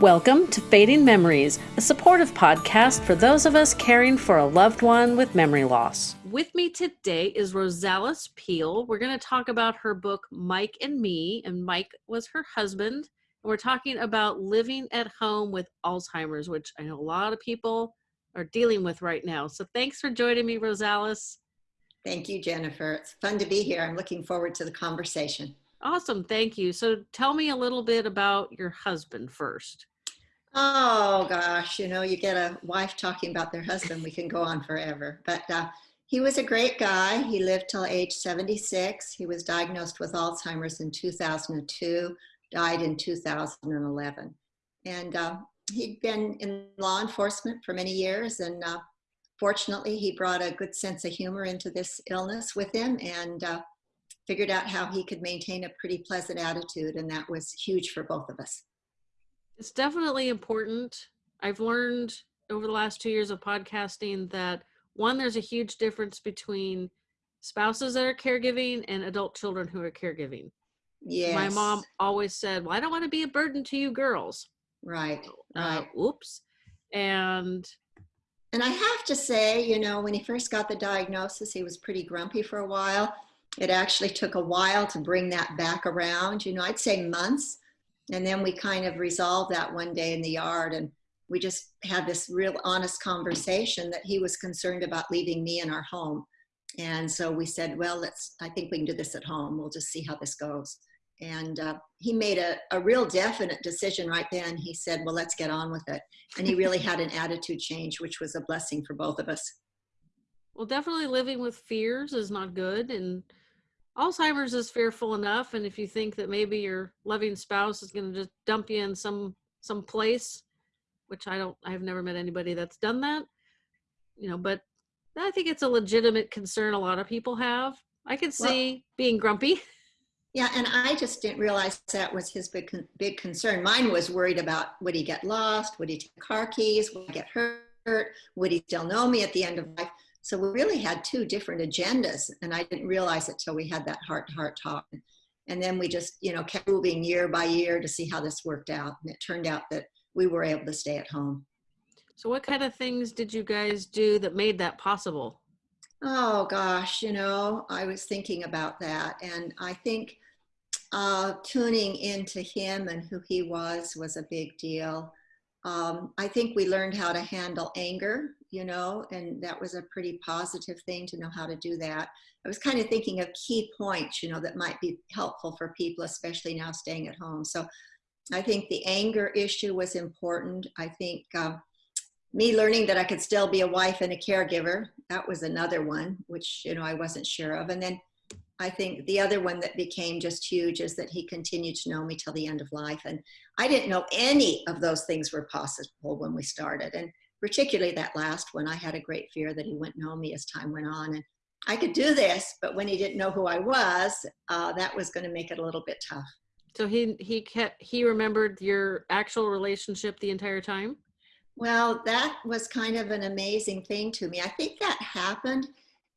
Welcome to Fading Memories, a supportive podcast for those of us caring for a loved one with memory loss. With me today is Rosalis Peel. We're going to talk about her book, Mike and Me, and Mike was her husband. And we're talking about living at home with Alzheimer's, which I know a lot of people are dealing with right now. So thanks for joining me, Rosalis. Thank you, Jennifer. It's fun to be here. I'm looking forward to the conversation. Awesome. Thank you. So tell me a little bit about your husband first. Oh gosh, you know, you get a wife talking about their husband, we can go on forever. But uh, he was a great guy. He lived till age 76. He was diagnosed with Alzheimer's in 2002, died in 2011. And uh, he'd been in law enforcement for many years. And uh, fortunately, he brought a good sense of humor into this illness with him and uh, figured out how he could maintain a pretty pleasant attitude. And that was huge for both of us. It's definitely important. I've learned over the last two years of podcasting that one, there's a huge difference between spouses that are caregiving and adult children who are caregiving. Yes. My mom always said, Well, I don't want to be a burden to you girls. Right. Uh, oops. And and I have to say, you know, when he first got the diagnosis, he was pretty grumpy for a while. It actually took a while to bring that back around. You know, I'd say months and then we kind of resolved that one day in the yard and we just had this real honest conversation that he was concerned about leaving me in our home. And so we said, well, let's, I think we can do this at home. We'll just see how this goes. And uh, he made a, a real definite decision right then. He said, well, let's get on with it. And he really had an attitude change, which was a blessing for both of us. Well, definitely living with fears is not good. And Alzheimer's is fearful enough, and if you think that maybe your loving spouse is going to just dump you in some some place, which I don't, I've never met anybody that's done that, you know. But I think it's a legitimate concern a lot of people have. I can see well, being grumpy. Yeah, and I just didn't realize that was his big big concern. Mine was worried about would he get lost, would he take car keys, would he get hurt, would he still know me at the end of life. So we really had two different agendas, and I didn't realize it till we had that heart to heart talk. And then we just, you know, kept moving year by year to see how this worked out. And it turned out that we were able to stay at home. So, what kind of things did you guys do that made that possible? Oh gosh, you know, I was thinking about that, and I think uh, tuning into him and who he was was a big deal. Um, I think we learned how to handle anger you know, and that was a pretty positive thing to know how to do that. I was kind of thinking of key points, you know, that might be helpful for people, especially now staying at home. So I think the anger issue was important. I think um, me learning that I could still be a wife and a caregiver, that was another one, which, you know, I wasn't sure of. And then I think the other one that became just huge is that he continued to know me till the end of life. And I didn't know any of those things were possible when we started. And particularly that last one, I had a great fear that he wouldn't know me as time went on. And I could do this, but when he didn't know who I was, uh, that was going to make it a little bit tough. So he he kept he remembered your actual relationship the entire time. Well, that was kind of an amazing thing to me. I think that happened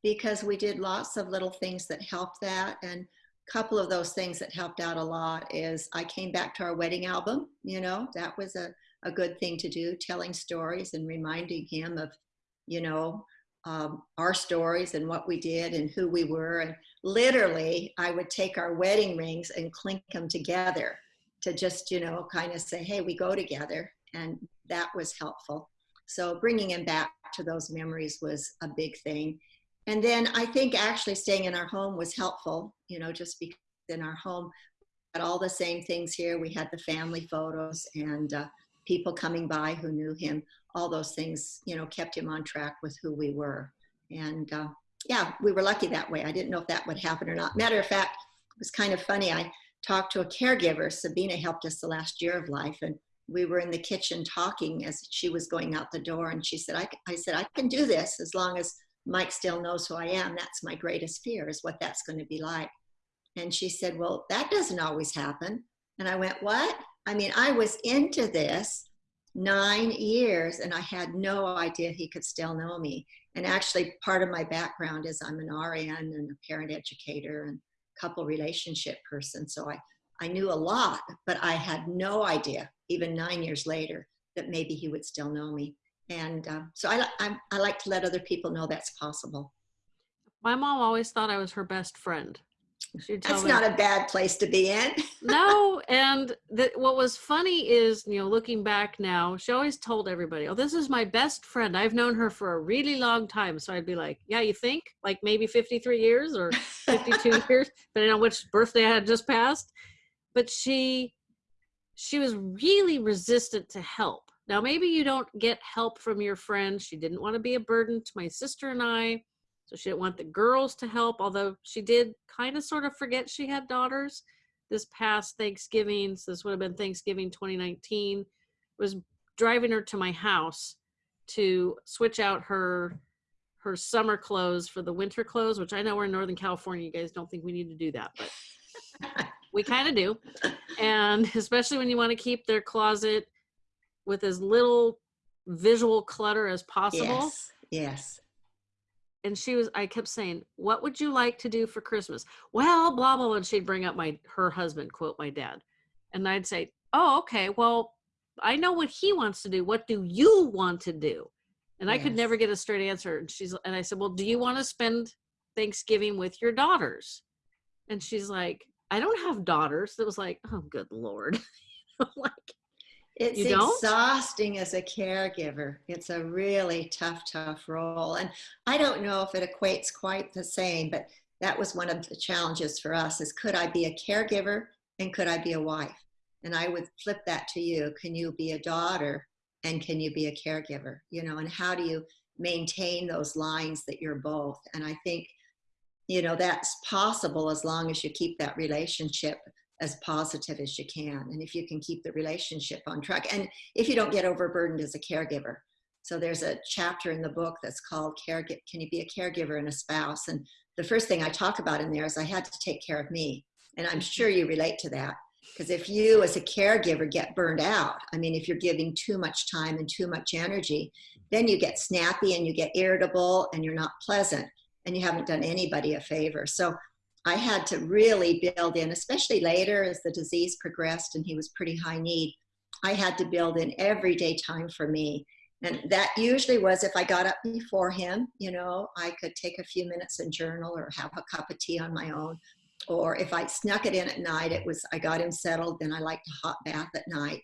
because we did lots of little things that helped that, and a couple of those things that helped out a lot is I came back to our wedding album. You know, that was a a good thing to do, telling stories and reminding him of, you know, um, our stories and what we did and who we were. And literally, I would take our wedding rings and clink them together to just, you know, kind of say, hey, we go together. And that was helpful. So bringing him back to those memories was a big thing. And then I think actually staying in our home was helpful, you know, just because in our home, had all the same things here. We had the family photos and uh, people coming by who knew him, all those things, you know, kept him on track with who we were. And uh, yeah, we were lucky that way. I didn't know if that would happen or not. Matter of fact, it was kind of funny. I talked to a caregiver. Sabina helped us the last year of life, and we were in the kitchen talking as she was going out the door. And she said, I, I said, I can do this as long as Mike still knows who I am. That's my greatest fear is what that's going to be like. And she said, Well, that doesn't always happen. And I went, What? I mean, I was into this nine years and I had no idea he could still know me. And actually, part of my background is I'm an RN and a parent educator and couple relationship person. So I, I knew a lot, but I had no idea even nine years later, that maybe he would still know me. And uh, so I, I, I like to let other people know that's possible. My mom always thought I was her best friend. That's not a bad place to be in. no, and the, what was funny is, you know, looking back now, she always told everybody, "Oh, this is my best friend. I've known her for a really long time." So I'd be like, "Yeah, you think? Like maybe 53 years or 52 years, depending on which birthday I had just passed." But she she was really resistant to help. Now, maybe you don't get help from your friends. She didn't want to be a burden to my sister and I so she didn't want the girls to help, although she did kind of sort of forget she had daughters. This past Thanksgiving, so this would have been Thanksgiving 2019, was driving her to my house to switch out her her summer clothes for the winter clothes, which I know we're in Northern California. You guys don't think we need to do that, but we kind of do. And especially when you want to keep their closet with as little visual clutter as possible. Yes. Yes and she was i kept saying what would you like to do for christmas? Well blah blah and she'd bring up my her husband quote my dad and i'd say oh okay well i know what he wants to do. What do you want to do? And yes. i could never get a straight answer and she's and i said well do you want to spend thanksgiving with your daughters? And she's like i don't have daughters. It was like oh good lord. Like it's exhausting as a caregiver. It's a really tough, tough role. And I don't know if it equates quite the same, but that was one of the challenges for us is could I be a caregiver and could I be a wife? And I would flip that to you. Can you be a daughter and can you be a caregiver? You know, and how do you maintain those lines that you're both? And I think, you know, that's possible as long as you keep that relationship as positive as you can and if you can keep the relationship on track and if you don't get overburdened as a caregiver. So there's a chapter in the book that's called care can you be a caregiver and a spouse? And the first thing i talk about in there is i had to take care of me and i'm sure you relate to that because if you as a caregiver get burned out i mean if you're giving too much time and too much energy then you get snappy and you get irritable and you're not pleasant and you haven't done anybody a favor. So I had to really build in, especially later as the disease progressed and he was pretty high need. I had to build in everyday time for me. And that usually was if I got up before him, you know, I could take a few minutes and journal or have a cup of tea on my own. Or if I snuck it in at night, it was I got him settled, then I liked a hot bath at night.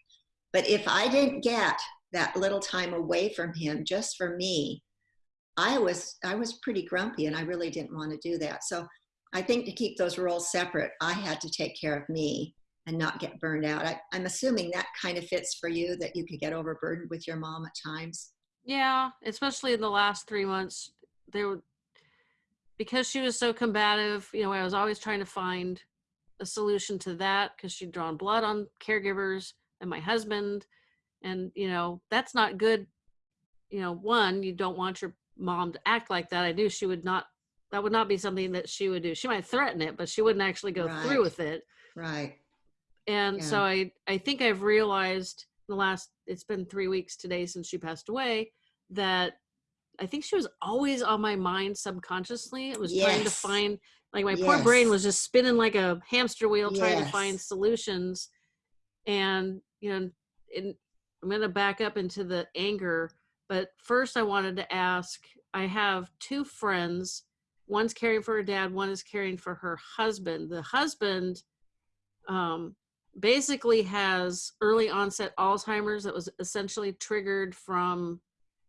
But if I didn't get that little time away from him just for me, I was I was pretty grumpy and I really didn't want to do that. So I think to keep those roles separate, I had to take care of me and not get burned out. I, am assuming that kind of fits for you that you could get overburdened with your mom at times. Yeah, especially in the last three months, there were, because she was so combative. You know, I was always trying to find a solution to that because she'd drawn blood on caregivers and my husband, and you know that's not good. You know, one, you don't want your mom to act like that. I knew she would not that would not be something that she would do. She might threaten it, but she wouldn't actually go right. through with it. Right. And yeah. so I I think I've realized the last it's been 3 weeks today since she passed away that I think she was always on my mind subconsciously. It was yes. trying to find like my yes. poor brain was just spinning like a hamster wheel yes. trying to find solutions. And you know, in, I'm going to back up into the anger, but first I wanted to ask I have two friends one's caring for her dad one is caring for her husband. The husband um, basically has early onset alzheimer's that was essentially triggered from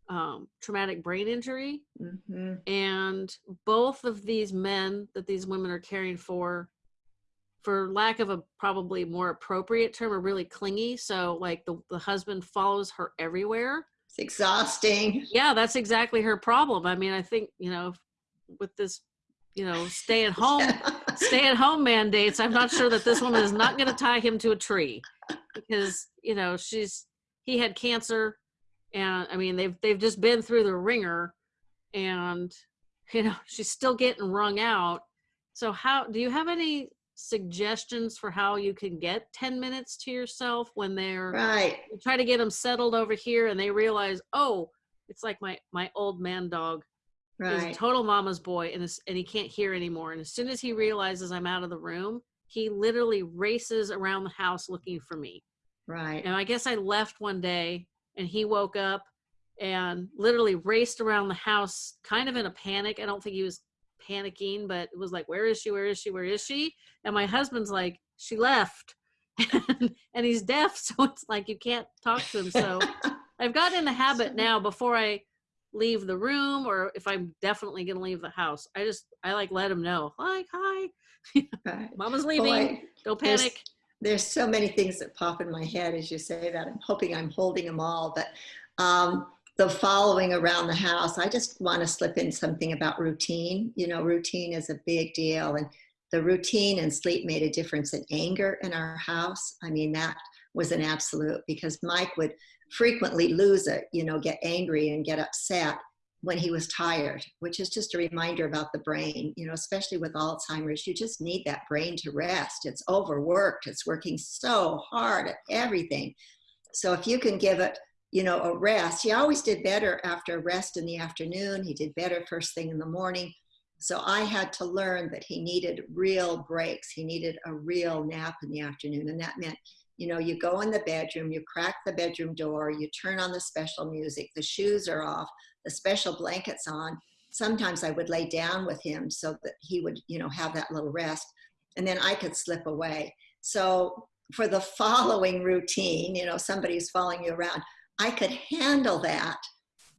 um, traumatic brain injury. Mm-hmm. and both of these men that these women are caring for for lack of a probably more appropriate term are really clingy. So like the, the husband follows her everywhere. It's exhausting. Yeah that's exactly her problem. I mean i think you know with this you know stay at home stay at home mandates i'm not sure that this woman is not going to tie him to a tree because you know she's he had cancer and i mean they've they've just been through the wringer and you know she's still getting wrung out. So how do you have any suggestions for how you can get 10 minutes to yourself when they're right. you try to get them settled over here and they realize oh it's like my my old man dog right. he's a total mama's boy and, and he can't hear anymore and as soon as he realizes i'm out of the room he literally races around the house looking for me Right. And I guess I left one day and he woke up and literally raced around the house kind of in a panic. I don't think he was panicking, but it was like, where is she? Where is she? Where is she? And my husband's like, she left. and, he's deaf. So it's like you can't talk to him. So I've gotten in the habit now before I leave the room or if I'm definitely going to leave the house, I just, I like let them know, like, hi, right. mama's leaving. Boy, Don't panic. There's, there's, so many things that pop in my head as you say that. I'm hoping I'm holding them all, but um, the following around the house, I just want to slip in something about routine. You know, routine is a big deal. And the routine and sleep made a difference in anger in our house. I mean, that was an absolute because Mike would frequently lose it, you know, get angry and get upset when he was tired, which is just a reminder about the brain, you know, especially with Alzheimer's, you just need that brain to rest. It's overworked, it's working so hard at everything. So if you can give it you know, a rest. He always did better after a rest in the afternoon. He did better first thing in the morning. So I had to learn that he needed real breaks. He needed a real nap in the afternoon. And that meant, you know, you go in the bedroom, you crack the bedroom door, you turn on the special music, the shoes are off, the special blankets on. Sometimes I would lay down with him so that he would, you know, have that little rest. And then I could slip away. So for the following routine, you know, somebody's following you around, I could handle that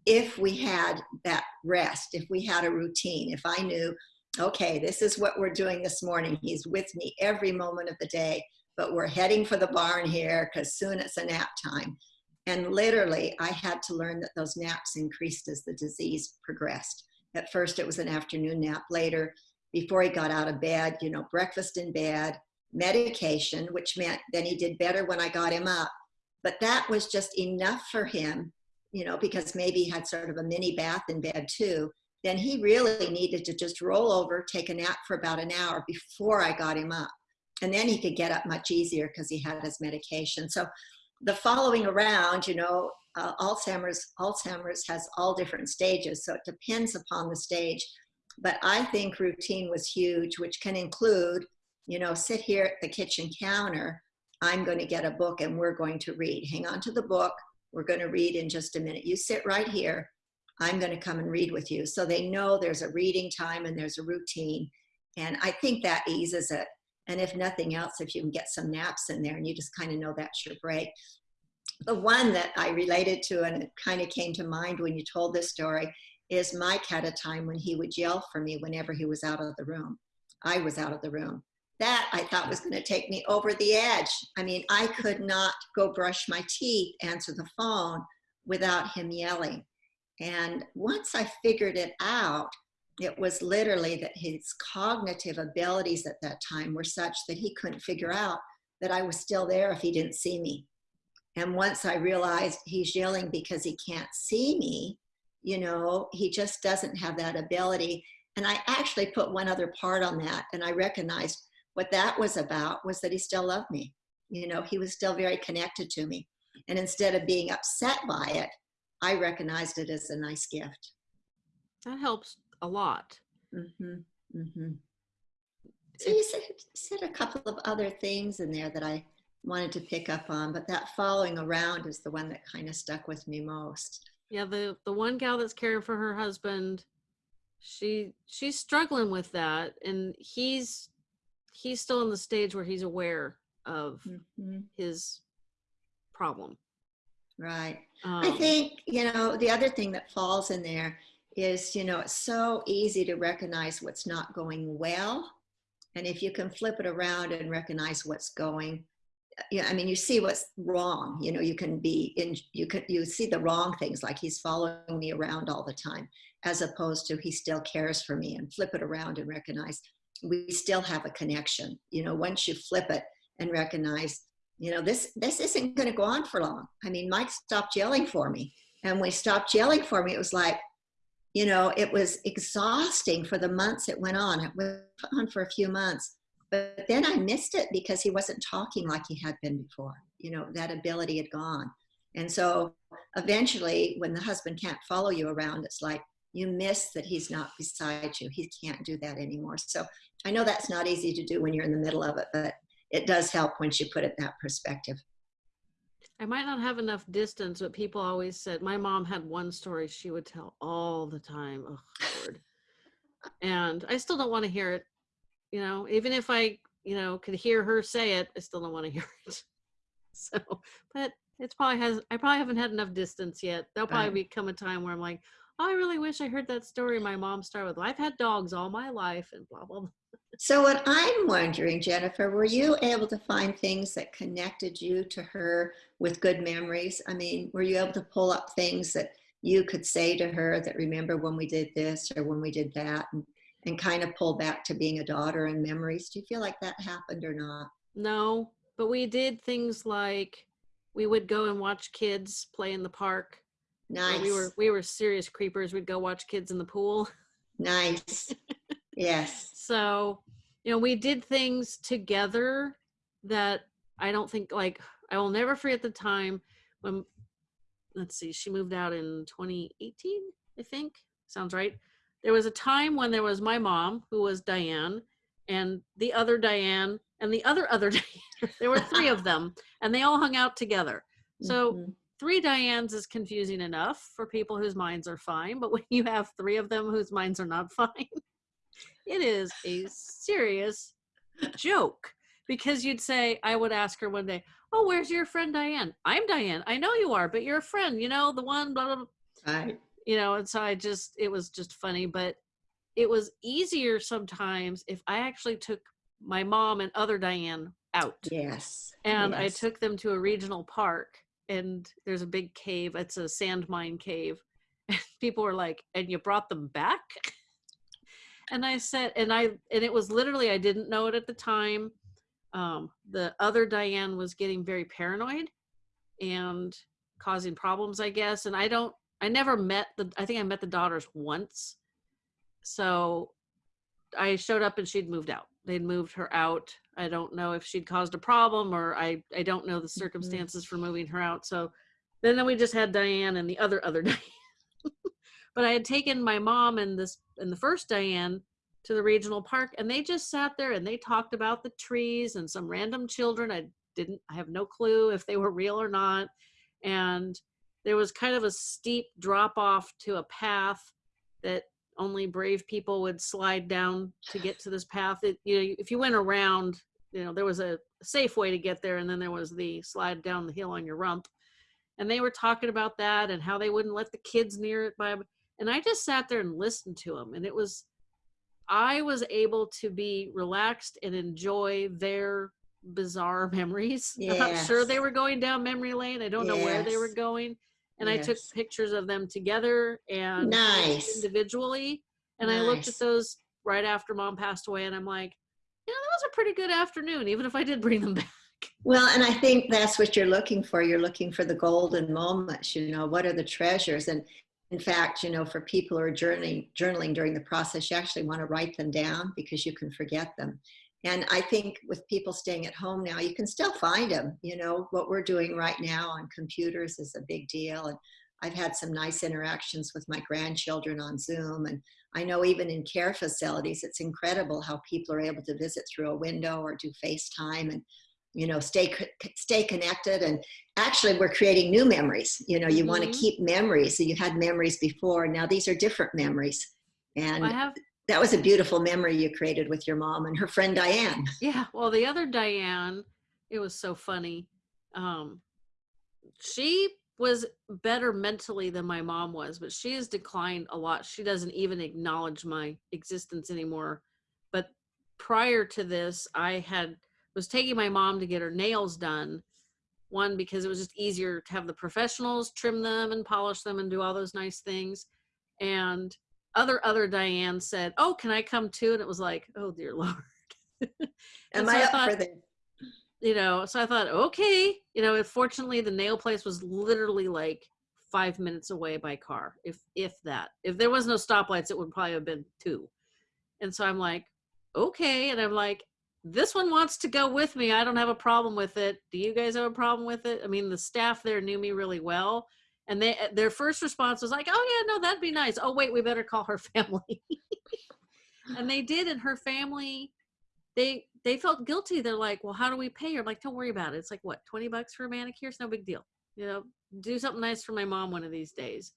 if we had that rest, if we had a routine, if I knew, okay, this is what we're doing this morning. He's with me every moment of the day, but we're heading for the barn here because soon it's a nap time. And literally, I had to learn that those naps increased as the disease progressed. At first, it was an afternoon nap. Later, before he got out of bed, you know, breakfast in bed, medication, which meant then he did better when I got him up but that was just enough for him, you know, because maybe he had sort of a mini bath in bed too. Then he really needed to just roll over, take a nap for about an hour before I got him up. And then he could get up much easier because he had his medication. So the following around, you know, uh, Alzheimer's, Alzheimer's has all different stages. So it depends upon the stage. But I think routine was huge, which can include, you know, sit here at the kitchen counter I'm going to get a book and we're going to read. Hang on to the book. We're going to read in just a minute. You sit right here. I'm going to come and read with you. So they know there's a reading time and there's a routine. And I think that eases it. And if nothing else, if you can get some naps in there and you just kind of know that's your break. The one that I related to and it kind of came to mind when you told this story is Mike had a time when he would yell for me whenever he was out of the room. I was out of the room that I thought was going to take me over the edge. I mean, I could not go brush my teeth, answer the phone without him yelling. And once I figured it out, it was literally that his cognitive abilities at that time were such that he couldn't figure out that I was still there if he didn't see me. And once I realized he's yelling because he can't see me, you know, he just doesn't have that ability. And I actually put one other part on that and I recognized what that was about was that he still loved me. You know, he was still very connected to me. And instead of being upset by it, I recognized it as a nice gift. That helps a lot. Mm-hmm. Mm-hmm. So you said, said a couple of other things in there that I wanted to pick up on, but that following around is the one that kind of stuck with me most. Yeah, the the one gal that's caring for her husband, she she's struggling with that, and he's he's still in the stage where he's aware of mm-hmm. his problem. Right. Um, I think, you know, the other thing that falls in there is, you know, it's so easy to recognize what's not going well. And if you can flip it around and recognize what's going, yeah, I mean, you see what's wrong. You know, you can be in, you can, you see the wrong things, like he's following me around all the time, as opposed to he still cares for me and flip it around and recognize we still have a connection. You know, once you flip it and recognize, you know, this this isn't going to go on for long. I mean, Mike stopped yelling for me, and when he stopped yelling for me, it was like, you know, it was exhausting for the months it went on. It went on for a few months, but then I missed it because he wasn't talking like he had been before. You know, that ability had gone, and so eventually, when the husband can't follow you around, it's like you miss that he's not beside you. He can't do that anymore. So I know that's not easy to do when you're in the middle of it, but it does help once you put it that perspective. I might not have enough distance, but people always said my mom had one story she would tell all the time. Oh, Lord. and I still don't want to hear it. You know, even if I, you know, could hear her say it, I still don't want to hear it. So, but it's probably has, I probably haven't had enough distance yet. There'll probably become a time where I'm like, oh, I really wish I heard that story my mom started with. I've had dogs all my life and blah, blah, blah. So what I'm wondering, Jennifer, were you able to find things that connected you to her with good memories? I mean, were you able to pull up things that you could say to her that remember when we did this or when we did that and, and kind of pull back to being a daughter and memories? Do you feel like that happened or not? No, but we did things like we would go and watch kids play in the park. Nice. We were we were serious creepers. We'd go watch kids in the pool. nice. Yes. So, you know, we did things together that I don't think like I will never forget the time when let's see, she moved out in 2018, I think. Sounds right. There was a time when there was my mom, who was Diane, and the other Diane, and the other other Diane. there were three of them, and they all hung out together. So Mhm. three Dianes is confusing enough for people whose minds are fine, but when you have three of them whose minds are not fine, it is a serious joke. Because you'd say, I would ask her one day, Oh, where's your friend Diane? I'm Diane. I know you are, but you're a friend, you know, the one, blah, blah, blah. Right. You know, and so I just, it was just funny, but it was easier sometimes if I actually took my mom and other Diane out Yes. and I took them to a regional park and there's a big cave. It's a sand mine cave. And people were like, and you brought them back? And I said, and I, and it was literally, I didn't know it at the time. Um, the other Diane was getting very paranoid and causing problems, I guess. And I don't, I never met the, I think I met the daughters once. So I showed up and she'd moved out. They'd moved her out. I don't know if she'd caused a problem or I, I don't know the circumstances for moving her out. So then, then we just had Diane and the other other Diane. but I had taken my mom and this and the first Diane to the regional park and they just sat there and they talked about the trees and some random children. I didn't I have no clue if they were real or not. And there was kind of a steep drop off to a path that only brave people would slide down to get to this path. It, you know, if you went around, you know, there was a safe way to get there, and then there was the slide down the hill on your rump. And they were talking about that and how they wouldn't let the kids near it. By, and I just sat there and listened to them, and it was, I was able to be relaxed and enjoy their bizarre memories. I'm not sure they were going down memory lane. I don't know where they were going. And I took pictures of them together and Nice. individually. And I looked at those right after mom passed away and I'm like, you know, that was a pretty good afternoon, even if I did bring them back. Well, and I think that's what you're looking for. You're looking for the golden moments, you know, what are the treasures? And in fact, you know, for people who are journaling, journaling during the process, you actually want to write them down because you can forget them. And I think with people staying at home now, you can still find them. You know, what we're doing right now on computers is a big deal. And I've had some nice interactions with my grandchildren on Zoom. And I know even in care facilities, it's incredible how people are able to visit through a window or do FaceTime and you know stay stay connected and actually we're creating new memories you know you want Mhm. to keep memories so you had memories before now these are different memories and I have, that was a beautiful memory you created with your mom and her friend diane yeah, well, the other Diane, it was so funny. Um, she was better mentally than my mom was, but she has declined a lot. She doesn't even acknowledge my existence anymore. But prior to this, I had was taking my mom to get her nails done. One because it was just easier to have the professionals trim them and polish them and do all those nice things. And other other Diane said, "Oh, can I come too?" And it was like, "Oh dear lord." am so i I up thought- for this you know so i thought okay you know fortunately the nail place was literally like five minutes away by car if if that if there was no stoplights it would probably have been two and so i'm like okay and i'm like this one wants to go with me i don't have a problem with it do you guys have a problem with it i mean the staff there knew me really well and they eh, their first response was like oh yeah no that'd be nice oh wait we better call her family and they did and her family they they felt guilty. They're like, well, how do we pay her? I'm like, don't worry about it. It's like, what, 20 bucks for a manicure? It's no big deal. You know, do something nice for my mom one of these days.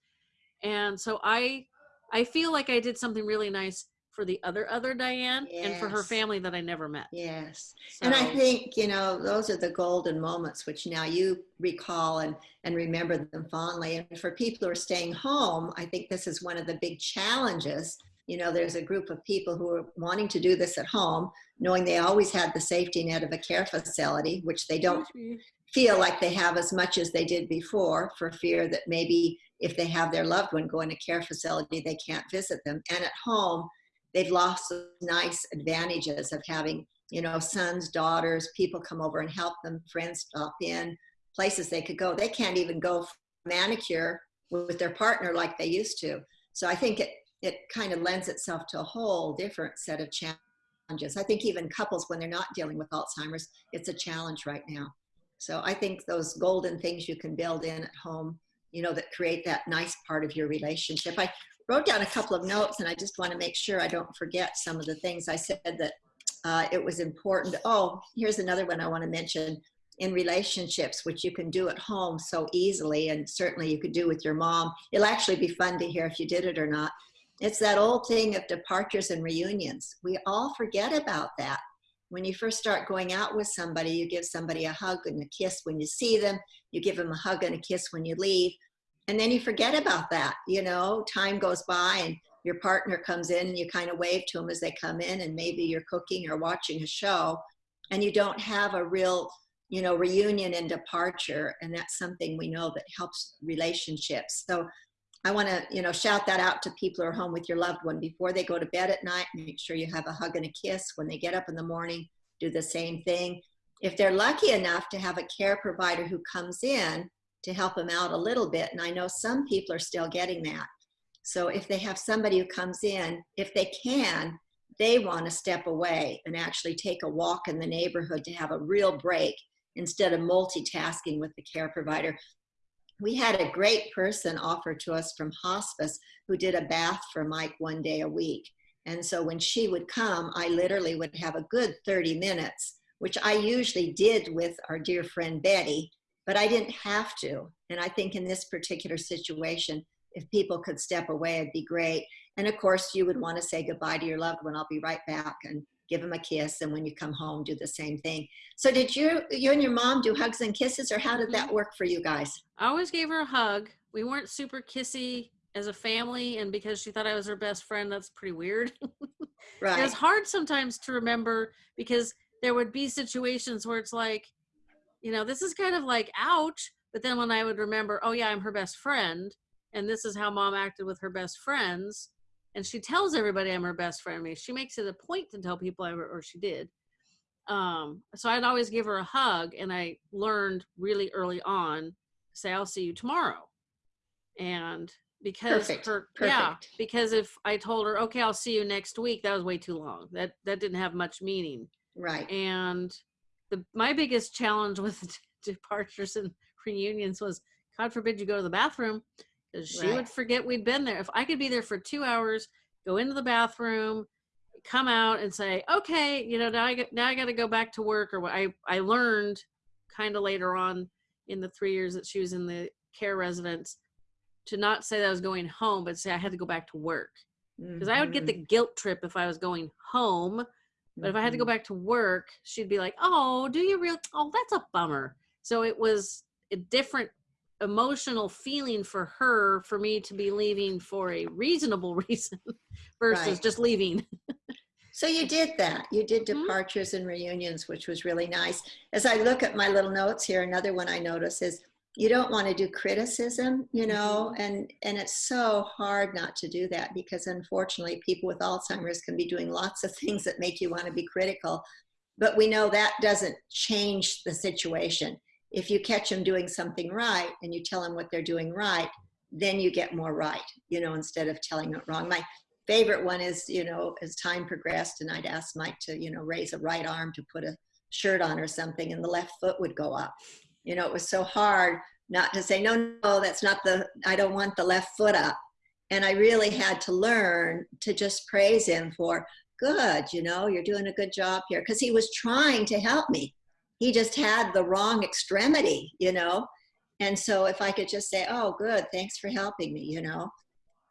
And so I, I feel like I did something really nice for the other other Diane yes. and for her family that I never met. Yes. So. And I think, you know, those are the golden moments which now you recall and and remember them fondly. And for people who are staying home, I think this is one of the big challenges. You know, there's a group of people who are wanting to do this at home, knowing they always had the safety net of a care facility, which they don't mm-hmm. feel like they have as much as they did before for fear that maybe if they have their loved one go in a care facility, they can't visit them. And at home, they've lost nice advantages of having you know sons daughters people come over and help them friends stop in places they could go. They can't even go manicure with their partner like they used to. So i think it it kind of lends itself to a whole different set of challenges. I think even couples when they're not dealing with alzheimer's it's a challenge right now. So i think those golden things you can build in at home you know that create that nice part of your relationship. I wrote down a couple of notes and I just want to make sure I don't forget some of the things I said that uh, it was important. Oh, here's another one I want to mention in relationships, which you can do at home so easily, and certainly you could do with your mom. It'll actually be fun to hear if you did it or not. It's that old thing of departures and reunions. We all forget about that. When you first start going out with somebody, you give somebody a hug and a kiss when you see them. You give them a hug and a kiss when you leave and then you forget about that you know time goes by and your partner comes in and you kind of wave to them as they come in and maybe you're cooking or watching a show and you don't have a real you know reunion and departure and that's something we know that helps relationships. So i want to you know shout that out to people who are home with your loved one before they go to bed at night. Make sure you have a hug and a kiss when they get up in the morning. Do the same thing. If they're lucky enough to have a care provider who comes in to help them out a little bit. And I know some people are still getting that. So if they have somebody who comes in, if they can, they want to step away and actually take a walk in the neighborhood to have a real break instead of multitasking with the care provider. We had a great person offer to us from hospice who did a bath for Mike one day a week. And so when she would come, I literally would have a good 30 minutes, which I usually did with our dear friend Betty but I didn't have to. And I think in this particular situation, if people could step away, it'd be great. And of course, you would want to say goodbye to your loved one. I'll be right back and give them a kiss. And when you come home, do the same thing. So, did you, you and your mom do hugs and kisses, or how did that mm-hmm. work for you guys? I always gave her a hug. We weren't super kissy as a family, and because she thought I was her best friend, that's pretty weird. right. It was hard sometimes to remember because there would be situations where it's like, you know, this is kind of like ouch. But then when I would remember, oh yeah, I'm her best friend, and this is how mom acted with her best friends, and she tells everybody I'm her best friend. I mean, she makes it a point to tell people I or she did. Um, so I'd always give her a hug, and I learned really early on, say I'll see you tomorrow, and because Perfect. her Perfect. yeah because if i told her okay i'll see you next week that was way too long that that didn't have much meaning right and the my biggest challenge with departures and reunions was god forbid you go to the bathroom because she right. would forget we'd been there if i could be there for two hours go into the bathroom come out and say okay you know now i get now i got to go back to work or what i i learned kind of later on in the three years that she was in the care residence to not say that i was going home but say i had to go back to work because mm-hmm. i would get the mm-hmm. guilt trip if i was going home but if I had to go mm-hmm. back to work, she'd be like, "Oh, do you real? Oh, that's a bummer." So it was a different emotional feeling for her for me to be leaving for a reasonable reason versus right. just leaving. so you did that. You did mm-hmm. departures mm-hmm. and reunions, which was really nice. As I look at my little notes here, another one I notice is you don't want to do criticism you know mm-hmm. and and it's so hard not to do that because unfortunately people with alzheimer's can be doing lots of things that make you want to be critical. But we know that doesn't change the situation. If you catch them doing something right and you tell them what they're doing right then you get more right you know instead of telling it wrong. My favorite one is you know as time progressed and i'd ask mike to you know raise a right arm to put a shirt on or something and the left foot would go up you know, it was so hard not to say, no, no, that's not the, I don't want the left foot up. And I really had to learn to just praise him for good, you know, you're doing a good job here. Because he was trying to help me. He just had the wrong extremity, you know. And so if I could just say, oh, good, thanks for helping me, you know,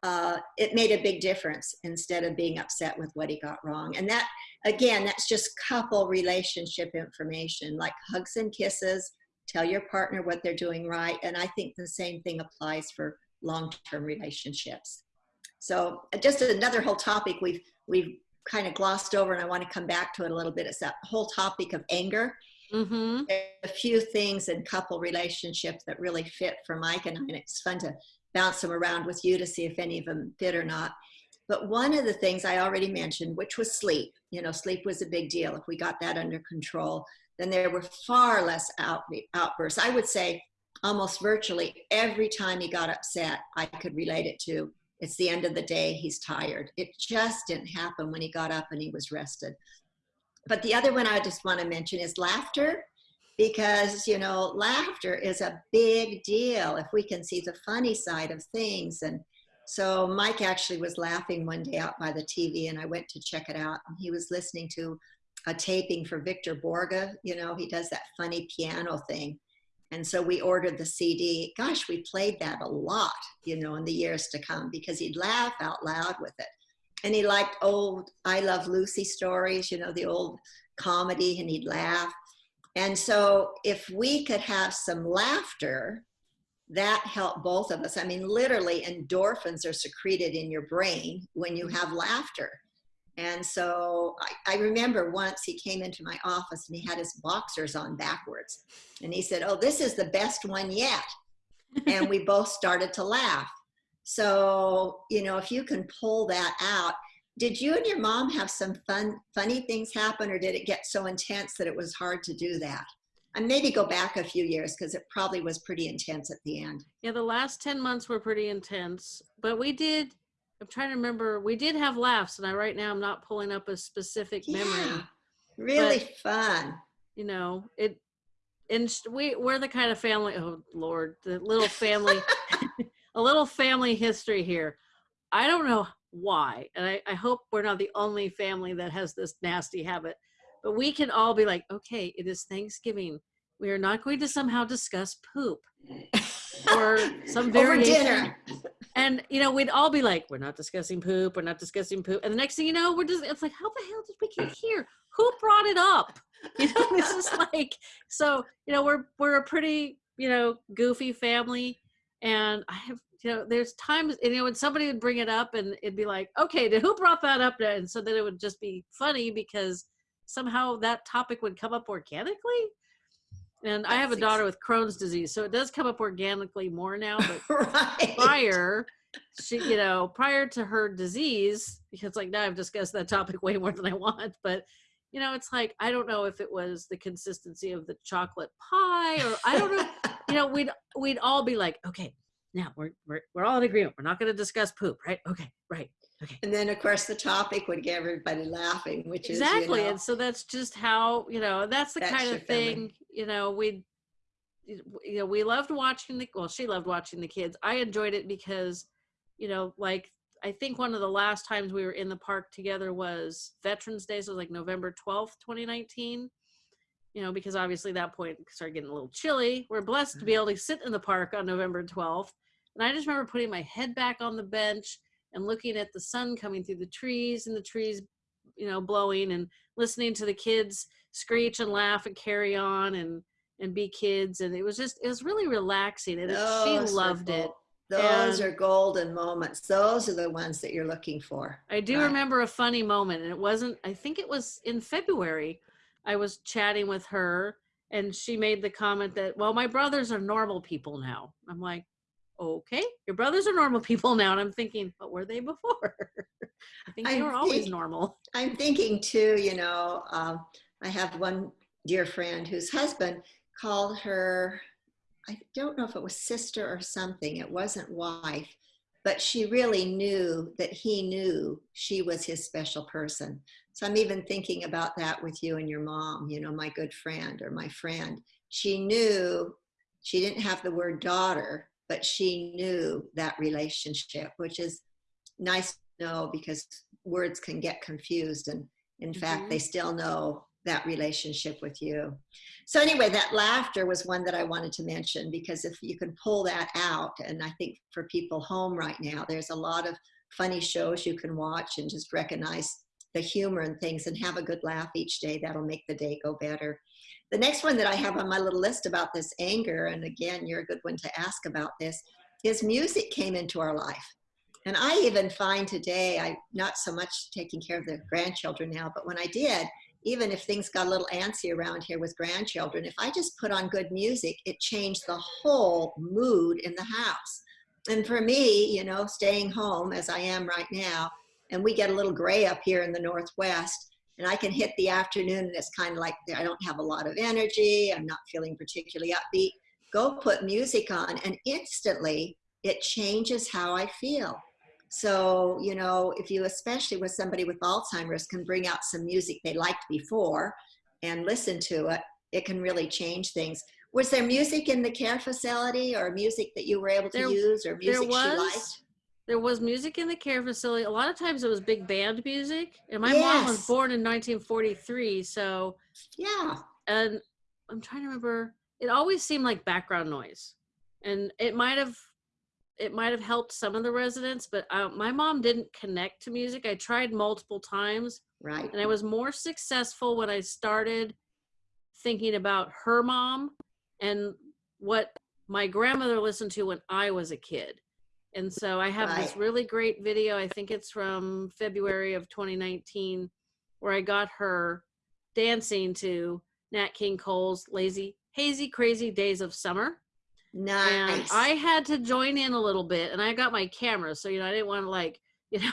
uh, it made a big difference instead of being upset with what he got wrong. And that, again, that's just couple relationship information like hugs and kisses. Tell your partner what they're doing right. And I think the same thing applies for long term relationships. So, just another whole topic we've, we've kind of glossed over, and I want to come back to it a little bit. It's that whole topic of anger. Mm-hmm. A few things in couple relationships that really fit for Mike and I, and it's fun to bounce them around with you to see if any of them fit or not. But one of the things I already mentioned, which was sleep, you know, sleep was a big deal. If we got that under control, then there were far less out, outbursts. I would say almost virtually every time he got upset, I could relate it to it's the end of the day, he's tired. It just didn't happen when he got up and he was rested. But the other one I just want to mention is laughter because you know laughter is a big deal if we can see the funny side of things and so mike actually was laughing one day out by the tv and i went to check it out and he was listening to a taping for victor borge you know he does that funny piano thing and so we ordered the cd gosh we played that a lot you know in the years to come because he'd laugh out loud with it and he liked old i love lucy stories you know the old comedy and he'd laugh and so if we could have some laughter, that helped both of us. I mean, literally endorphins are secreted in your brain when you have laughter. And so I, I, remember once he came into my office and he had his boxers on backwards. And he said, Oh, this is the best one yet. and we both started to laugh. So, you know, if you can pull that out, did you and your mom have some fun, funny things happen, or did it get so intense that it was hard to do that? And maybe go back a few years because it probably was pretty intense at the end. Yeah, the last 10 months were pretty intense, but we did. I'm trying to remember. We did have laughs, and I right now I'm not pulling up a specific memory. Yeah, really but, fun. You know, it and we we're the kind of family oh lord the little family a little family history here i don't know why. And I, I hope we're not the only family that has this nasty habit. But we can all be like, okay, it is Thanksgiving. We are not going to somehow discuss poop or some variation. And you know, we'd all be like, we're not discussing poop. We're not discussing poop. And the next thing you know, we're just it's like, how the hell did we get here? Who brought it up? You know, this is like so. You know, we're we're a pretty you know goofy family, and I have you know, there's times, you know, when somebody would bring it up and it'd be like, okay, who brought that up? And so then it would just be funny because somehow that topic would come up organically. And I have a daughter with Crohn's disease, so it does come up organically more now. But right. prior, she, you know, prior to her disease, because like now I've discussed that topic way more than I want, but you know, it's like I don't know if it was the consistency of the chocolate pie or I don't know. you know, we'd we'd all be like, okay, now we're, we're, we're all in agreement. We're not going to discuss poop, right? Okay, right. And then of course the topic would get everybody laughing, which exactly. is exactly. You know, and so that's just how, you know, that's the that's kind of thing, you know, we, you know, we loved watching the, well, she loved watching the kids. I enjoyed it because, you know, like I think one of the last times we were in the park together was Veterans Day. So it was like November 12th, 2019 you know, because obviously that point started getting a little chilly. We're blessed to be mm-hmm. able to sit in the park on November 12th. And I just remember putting my head back on the bench and looking at the sun coming through the trees and the trees, you know, blowing and listening to the kids screech and laugh and carry on and and be kids. And it was just it was really relaxing and Those she loved it. Those and are golden moments. Those are the ones that you're looking for. I do right. remember a funny moment, and it wasn't. I think it was in February. I was chatting with her, and she made the comment that, "Well, my brothers are normal people now." I'm like, okay, your brothers are normal people now. And I'm thinking, what were they before? I think they I'm were always think, normal. I'm thinking too, you know, um, I have one dear friend whose husband called her, I don't know if it was sister or something, it wasn't wife, but she really knew that he knew she was his special person. So I'm even thinking about that with you and your mom, you know, my good friend or my friend. She knew she didn't have the word daughter, but she knew that relationship, which is nice to know because words can get confused. And in fact, Mhm. they still know that relationship with you. So anyway, that laughter was one that I wanted to mention because if you can pull that out, and I think for people home right now, there's a lot of funny shows you can watch and just recognize the humor and things and have a good laugh each day. That'll make the day go better. The next one that I have on my little list about this anger, and again, you're a good one to ask about this, is music came into our life. And I even find today, I'm not so much taking care of the grandchildren now, but when I did, even if things got a little antsy around here with grandchildren, if I just put on good music, it changed the whole mood in the house. And for me, you know, staying home as I am right now, and we get a little gray up here in the Northwest, and I can hit the afternoon and it's kind of like I don't have a lot of energy, I'm not feeling particularly upbeat. Go put music on, and instantly it changes how I feel. So, you know, if you, especially with somebody with Alzheimer's, can bring out some music they liked before and listen to it, it can really change things. Was there music in the care facility or music that you were able to There- use or music there she liked? There was music in the care facility. A lot of times it was big band music. And my mom was born in 1943, so Yeah. and I'm trying to remember. It always seemed like background noise, and it might have it might have helped some of the residents, but uh, my mom didn't connect to music. I tried multiple times, Right. and I was more successful when I started thinking about her mom and what my grandmother listened to when I was a kid. And so I have this really great video. I think it's from February of 2019, where I got her dancing to Nat King Cole's "Lazy, Hazy, Crazy Days of Summer." Nice. And I had to join in a little bit, and I got my camera, so you know I didn't want to like you know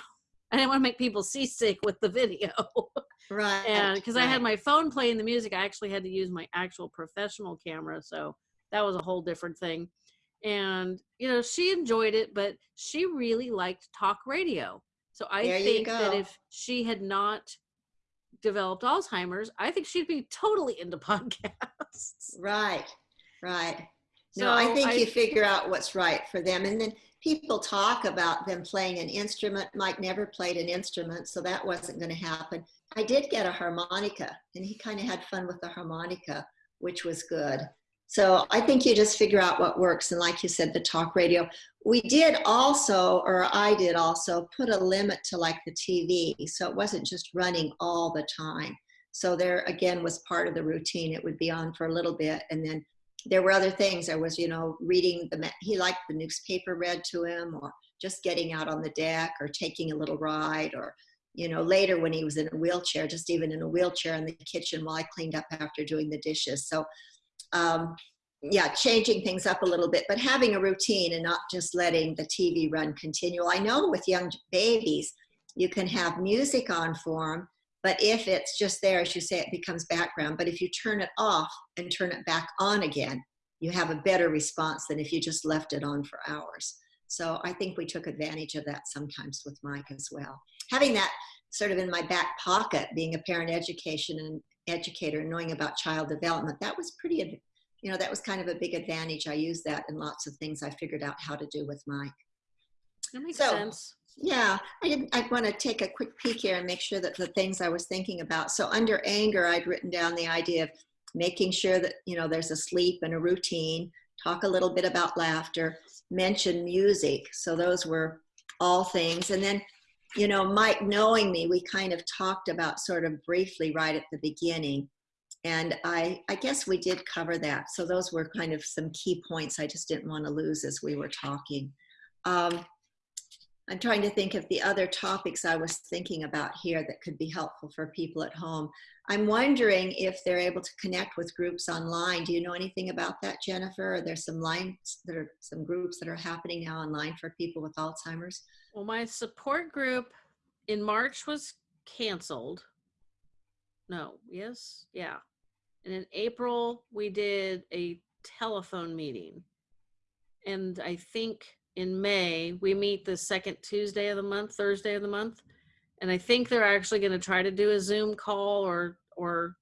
I didn't want to make people seasick with the video. right. and because I had my phone playing the music, I actually had to use my actual professional camera, so that was a whole different thing. And you know, she enjoyed it, but she really liked talk radio. So I There think that if she had not developed Alzheimer's, I think she'd be totally into podcasts. Right, right. No, I So think you figure out what's right for them. And then people talk about them playing an instrument. Mike never played an instrument, so that wasn't going to happen. I did get a harmonica, and he kind of had fun with the harmonica, which was good. So I think you just figure out what works. And like you said, the talk radio. We did also, or I did also, put a limit to like the TV. So it wasn't just running all the time. So there again was part of the routine. It would be on for a little bit and then there were other things. There was, you know, reading the, he liked the newspaper read to him or just getting out on the deck or taking a little ride or, you know, later when he was in a wheelchair, just even in a wheelchair in the kitchen while I cleaned up after doing the dishes. So, um, yeah, changing things up a little bit, but having a routine and not just letting the TV run continual. I know with young babies, you can have music on for them, but if it's just there, as you say, it becomes background. But if you turn it off and turn it back on again, you have a better response than if you just left it on for hours. So I think we took advantage of that sometimes with Mike as well. Having that sort of in my back pocket, being a parent education and educator, knowing about child development, that was pretty, you know, that was kind of a big advantage. I used that in lots of things I figured out how to do with Mike. That makes So- sense. Yeah, I didn't. I want to take a quick peek here and make sure that the things I was thinking about. So under anger, I'd written down the idea of making sure that you know there's a sleep and a routine. Talk a little bit about laughter. Mention music. So those were all things. And then, you know, Mike knowing me, we kind of talked about sort of briefly right at the beginning. And I, I guess we did cover that. So those were kind of some key points I just didn't want to lose as we were talking. Um, I'm trying to think of the other topics I was thinking about here that could be helpful for people at home. I'm wondering if they're able to connect with groups online. Do you know anything about that, Jennifer? Are there some lines that are some groups that are happening now online for people with Alzheimer's? Well, my support group in March was canceled. No, yes, yeah. And in April, we did a telephone meeting. And I think in May, we meet the second Tuesday of the month, Thursday of the month. And I think they're actually going to try to do a Zoom call or or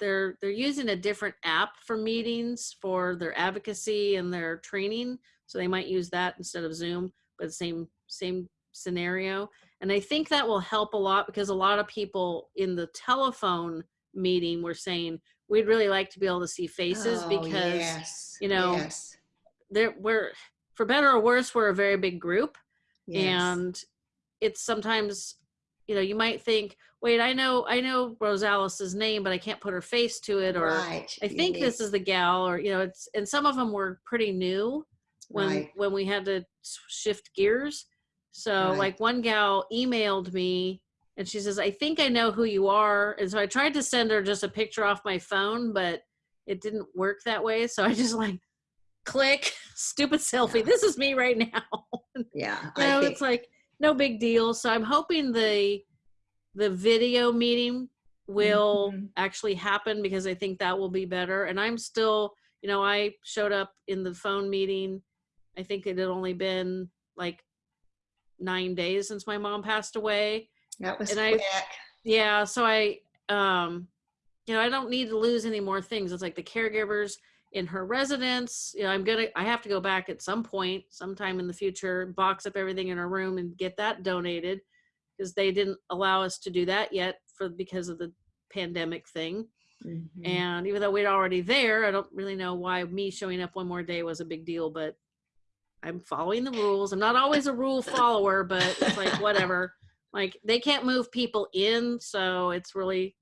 they're they're using a different app for meetings for their advocacy and their training. So they might use that instead of Zoom, but same same scenario. And I think that will help a lot because a lot of people in the telephone meeting were saying we'd really like to be able to see faces Oh, because yes, you know, yes, there we're for better or worse we're a very big group yes. and it's sometimes you know you might think wait i know i know rosalis's name but i can't put her face to it or right. i think need- this is the gal or you know it's and some of them were pretty new when right. when we had to shift gears so Right. like one gal emailed me and she says i think i know who you are and so i tried to send her just a picture off my phone but it didn't work that way so i just like click stupid selfie Yeah. this is me right now Yeah, you know, it's like no big deal. So I'm hoping the the video meeting will Mhm. actually happen because I think that will be better. And I'm still, you know, I showed up in the phone meeting. I think it had only been like nine days since my mom passed away. that was and I- Yeah, so I um you know, I don't need to lose any more things. It's like the caregivers in her residence. You know, I'm gonna I have to go back at some point, sometime in the future, box up everything in her room and get that donated because they didn't allow us to do that yet for because of the pandemic thing. Mhm. And even though we're already there, I don't really know why me showing up one more day was a big deal, but I'm following the rules. I'm not always a rule follower, but it's like whatever. Like they can't move people in, so it's really,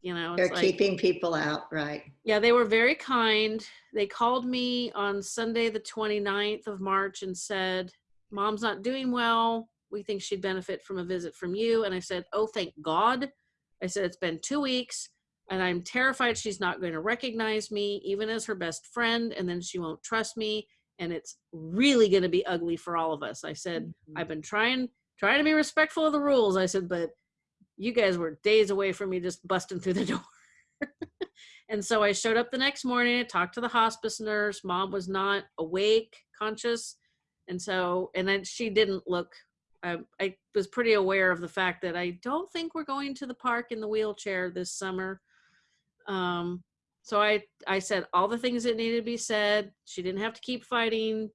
you know, They're like keeping people out, right? yeah, they were very kind. They called me on Sunday, the 29th of March, and said, Mom's not doing well. We think she'd benefit from a visit from you. And I said, Oh, thank God. I said, It's been two weeks, and I'm terrified she's not going to recognize me, even as her best friend, and then she won't trust me. And it's really going to be ugly for all of us. I said, Mhm. I've been trying trying to be respectful of the rules. I said, but you guys were days away from me just busting through the door. and so I showed up the next morning, I talked to the hospice nurse. Mom was not awake, conscious. And so, and then she didn't look, I, I was pretty aware of the fact that I don't think we're going to the park in the wheelchair this summer. Um, so I, I said all the things that needed to be said. She didn't have to keep fighting.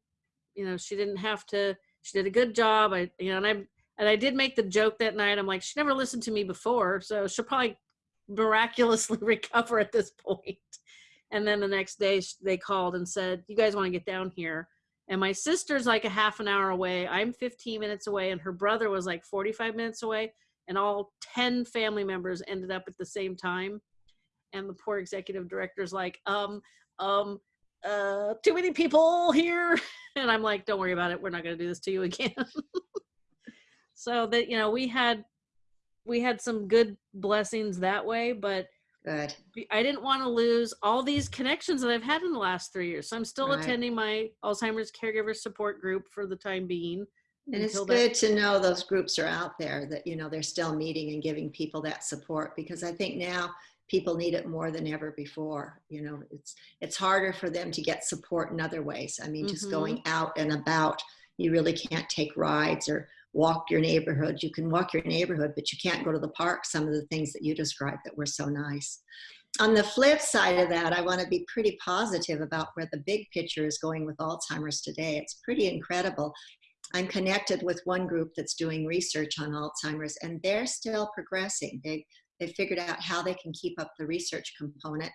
You know, she didn't have to, she did a good job. I, you know, and I, and I did make the joke that night. I'm like, she never listened to me before, so she'll probably miraculously recover at this point. And then the next day they called and said, "You guys want to get down here?" And my sister's like a half an hour away. I'm 15 minutes away, and her brother was like 45 minutes away. And all 10 family members ended up at the same time. And the poor executive director's like, um, um, uh, too many people here. And I'm like, don't worry about it. We're not going to do this to you again. so that you know we had we had some good blessings that way but Good. i didn't want to lose all these connections that i've had in the last three years so i'm still Right. attending my alzheimer's caregiver support group for the time being And it's good to know those groups are out there that, you know, they're still meeting and giving people that support because I think now people need it more than ever before. You know, it's it's harder for them to get support in other ways. I mean, just Mhm. going out and about, you really can't take rides or walk your neighborhood. You can walk your neighborhood, but you can't go to the park. Some of the things that you described that were so nice. On the flip side of that, I want to be pretty positive about where the big picture is going with Alzheimer's today. It's pretty incredible. I'm connected with one group that's doing research on Alzheimer's, and they're still progressing. They they figured out how they can keep up the research component.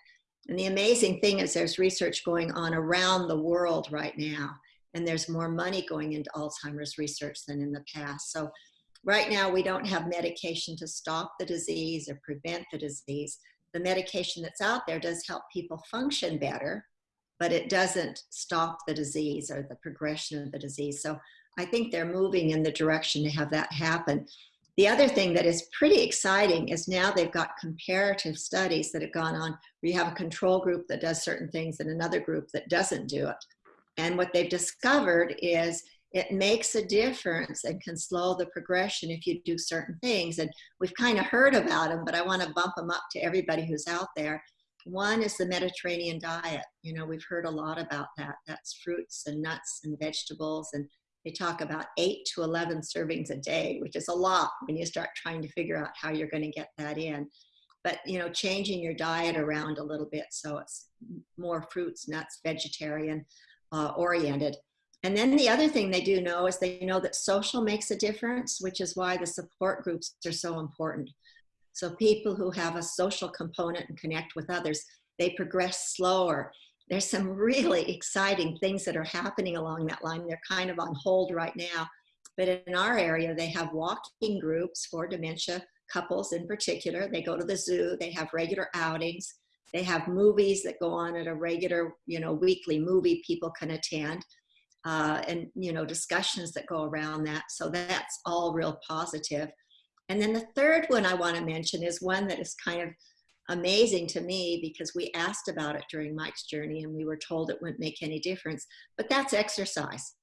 And the amazing thing is, there's research going on around the world right now, and there's more money going into Alzheimer's research than in the past. So, right now, we don't have medication to stop the disease or prevent the disease. The medication that's out there does help people function better, but it doesn't stop the disease or the progression of the disease. So, I think they're moving in the direction to have that happen. The other thing that is pretty exciting is now they've got comparative studies that have gone on where you have a control group that does certain things and another group that doesn't do it. And what they've discovered is it makes a difference and can slow the progression if you do certain things. And we've kind of heard about them, but I want to bump them up to everybody who's out there. One is the Mediterranean diet. You know, we've heard a lot about that. That's fruits and nuts and vegetables and they talk about eight to 11 servings a day, which is a lot when you start trying to figure out how you're going to get that in. But, you know, changing your diet around a little bit so it's more fruits, nuts, vegetarian uh, oriented. And then the other thing they do know is they know that social makes a difference, which is why the support groups are so important. So people who have a social component and connect with others, they progress slower. There's some really exciting things that are happening along that line. They're kind of on hold right now. But in our area, they have walking groups for dementia couples in particular. They go to the zoo, they have regular outings, they have movies that go on at a regular, you know, weekly movie people can attend. Uh, and you know discussions that go around that so that's all real positive. and then the third one i want to mention is one that is kind of amazing to me because we asked about it during mike's journey and we were told it wouldn't make any difference but that's exercise.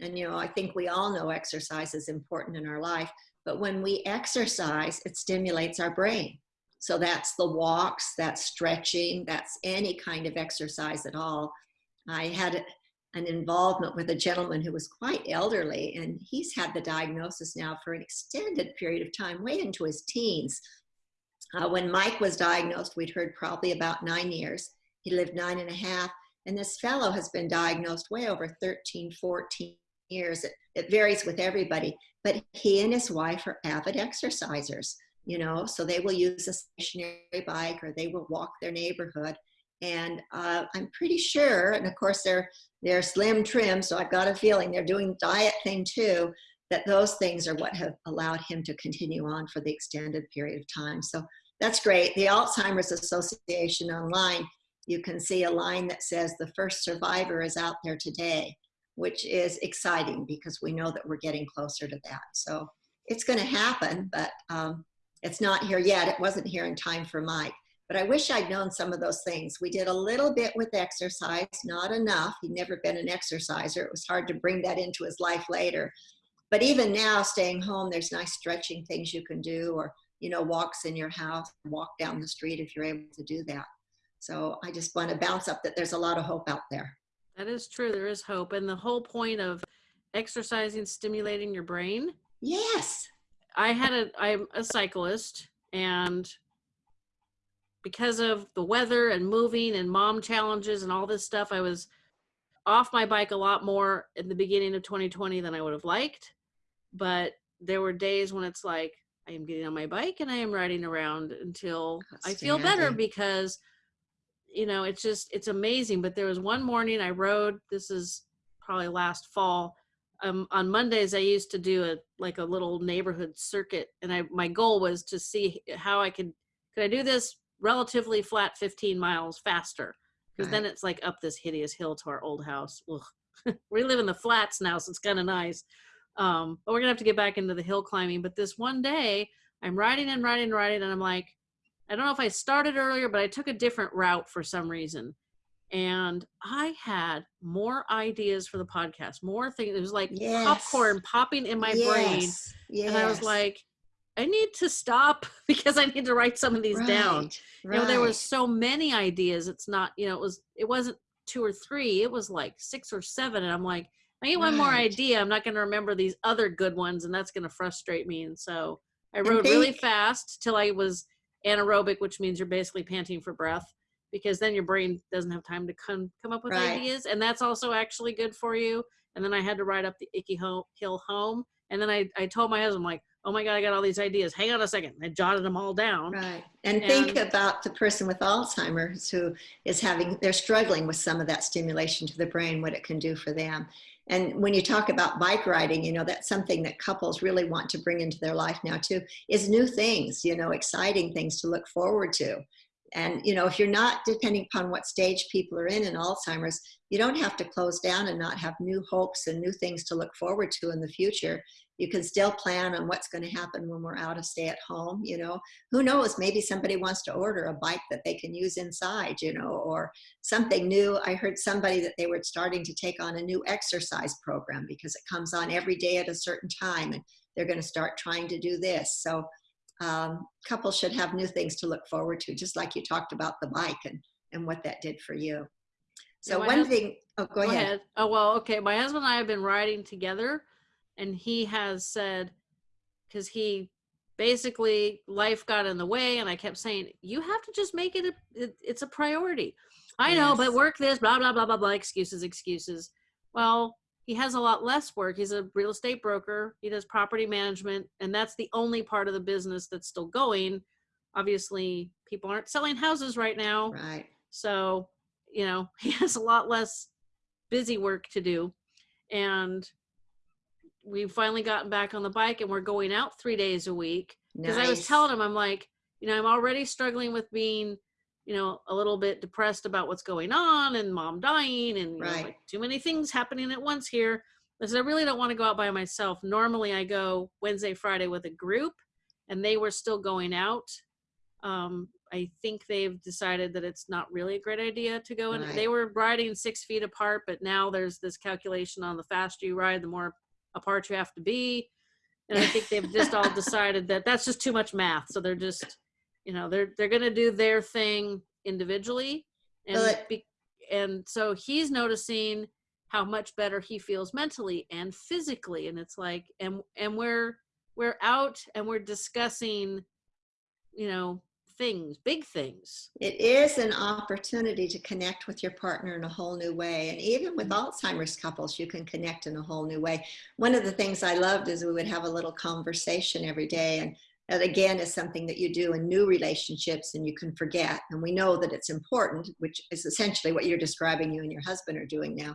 And you know i think we all know exercise is important in our life but when we exercise it stimulates our brain. So that's the walks that's stretching that's any kind of exercise at all. I had an involvement with a gentleman who was quite elderly, and he's had the diagnosis now for an extended period of time, way into his teens. Uh, when Mike was diagnosed, we'd heard probably about nine years. He lived nine and a half, and this fellow has been diagnosed way over 13, 14 years. It, it varies with everybody, but he and his wife are avid exercisers, you know, so they will use a stationary bike or they will walk their neighborhood and uh, I'm pretty sure, and of course they're they're slim trim, so I've got a feeling they're doing diet thing too. That those things are what have allowed him to continue on for the extended period of time. So that's great. The Alzheimer's Association online, you can see a line that says the first survivor is out there today, which is exciting because we know that we're getting closer to that. So it's going to happen, but um, it's not here yet. It wasn't here in time for Mike. But I wish I'd known some of those things. We did a little bit with exercise, not enough. He'd never been an exerciser. It was hard to bring that into his life later. But even now, staying home, there's nice stretching things you can do, or you know, walks in your house, walk down the street if you're able to do that. So I just want to bounce up that there's a lot of hope out there. That is true. There is hope. And the whole point of exercising, stimulating your brain. Yes. I had a, I'm a cyclist and because of the weather and moving and mom challenges and all this stuff, I was off my bike a lot more in the beginning of 2020 than I would have liked. But there were days when it's like, I am getting on my bike and I am riding around until I feel better because, you know, it's just, it's amazing. But there was one morning I rode, this is probably last fall. Um, on Mondays, I used to do a like a little neighborhood circuit, and I my goal was to see how I could could I do this relatively flat 15 miles faster because right. then it's like up this hideous hill to our old house. we live in the flats now, so it's kind of nice. Um, but we're gonna have to get back into the hill climbing. But this one day, I'm riding and riding and riding, and I'm like, I don't know if I started earlier, but I took a different route for some reason. And I had more ideas for the podcast, more things. It was like yes. popcorn popping in my yes. brain. Yes. And I was like, I need to stop because I need to write some of these right, down. Right. You know, there was so many ideas. It's not, you know, it was it wasn't two or three, it was like six or seven. And I'm like, I need right. one more idea. I'm not gonna remember these other good ones and that's gonna frustrate me. And so I wrote think- really fast till I was anaerobic, which means you're basically panting for breath because then your brain doesn't have time to come come up with ideas. And that's also actually good for you. And then I had to ride up the icky hill home. And then I, I told my husband, like, oh my God, I got all these ideas. Hang on a second. I jotted them all down. Right. And, and, think about the person with Alzheimer's who is having, they're struggling with some of that stimulation to the brain, what it can do for them. And when you talk about bike riding, you know, that's something that couples really want to bring into their life now too, is new things, you know, exciting things to look forward to. And, you know, if you're not, depending upon what stage people are in in Alzheimer's, you don't have to close down and not have new hopes and new things to look forward to in the future you can still plan on what's going to happen when we're out of stay at home you know? Who knows? Maybe somebody wants to order a bike that they can use inside you know or something new. I heard somebody that they were starting to take on a new exercise program because it comes on every day at a certain time and they're going to start trying to do this. So um, couples should have new things to look forward to just like you talked about the bike and and what that did for you. So yeah, one thing oh go, go ahead. ahead. Oh well okay. My husband and i have been riding together and he has said because he basically life got in the way and i kept saying you have to just make it, a, it it's a priority i yes. know but work this blah blah blah blah blah excuses excuses well he has a lot less work. He's a real estate broker. He does property management, and that's the only part of the business that's still going. Obviously, people aren't selling houses right now. Right. So, you know, he has a lot less busy work to do. And we've finally gotten back on the bike and we're going out three days a week. Because nice. I was telling him, I'm like, you know, I'm already struggling with being you know, a little bit depressed about what's going on and mom dying and right. know, like too many things happening at once here. I said, I really don't want to go out by myself. Normally I go Wednesday, Friday with a group and they were still going out. Um, I think they've decided that it's not really a great idea to go and right. they were riding six feet apart, but now there's this calculation on the faster you ride, the more apart you have to be. And I think they've just all decided that that's just too much math. So they're just you know they're they're going to do their thing individually and be, and so he's noticing how much better he feels mentally and physically and it's like and and we're we're out and we're discussing you know things big things it is an opportunity to connect with your partner in a whole new way and even with mm-hmm. alzheimer's couples you can connect in a whole new way one of the things i loved is we would have a little conversation every day and that again is something that you do in new relationships and you can forget. And we know that it's important, which is essentially what you're describing you and your husband are doing now.